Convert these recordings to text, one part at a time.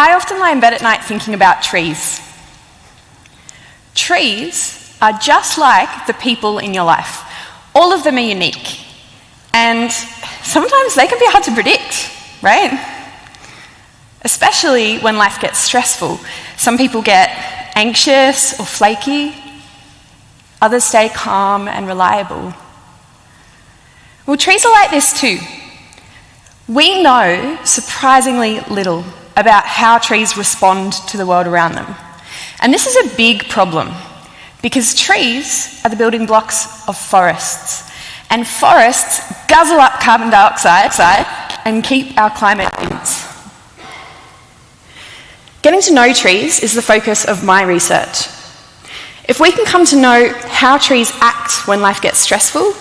I often lie in bed at night thinking about trees. Trees are just like the people in your life. All of them are unique. And sometimes they can be hard to predict, right? Especially when life gets stressful. Some people get anxious or flaky, others stay calm and reliable. Well, trees are like this too. We know surprisingly little about how trees respond to the world around them. And this is a big problem because trees are the building blocks of forests. And forests guzzle up carbon dioxide and keep our climate balance. Getting to know trees is the focus of my research. If we can come to know how trees act when life gets stressful,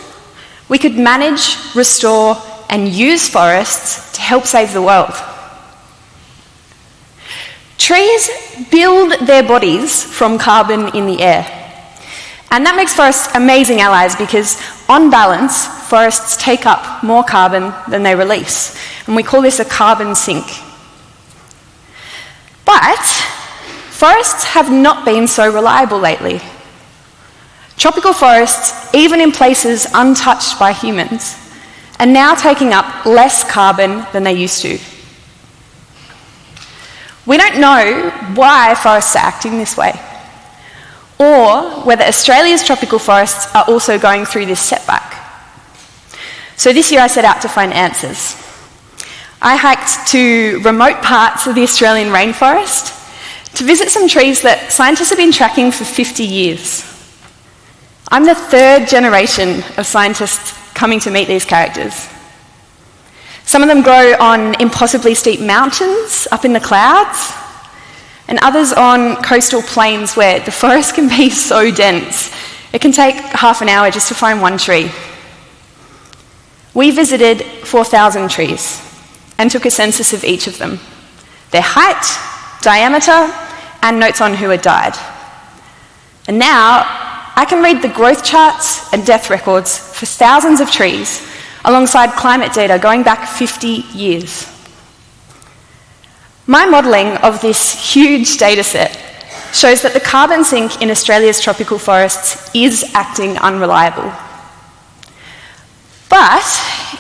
we could manage, restore, and use forests to help save the world. Trees build their bodies from carbon in the air. And that makes forests amazing allies because, on balance, forests take up more carbon than they release. And we call this a carbon sink. But forests have not been so reliable lately. Tropical forests, even in places untouched by humans, are now taking up less carbon than they used to. We don't know why forests are acting this way, or whether Australia's tropical forests are also going through this setback. So this year I set out to find answers. I hiked to remote parts of the Australian rainforest to visit some trees that scientists have been tracking for 50 years. I'm the third generation of scientists coming to meet these characters. Some of them grow on impossibly steep mountains up in the clouds, and others on coastal plains where the forest can be so dense it can take half an hour just to find one tree. We visited 4,000 trees and took a census of each of them their height, diameter, and notes on who had died. And now I can read the growth charts and death records for thousands of trees alongside climate data going back 50 years. My modelling of this huge data set shows that the carbon sink in Australia's tropical forests is acting unreliable. But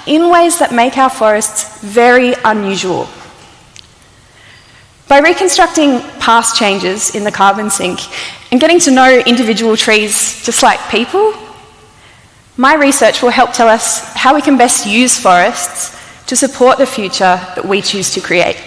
in ways that make our forests very unusual. By reconstructing past changes in the carbon sink and getting to know individual trees just like people, my research will help tell us how we can best use forests to support the future that we choose to create.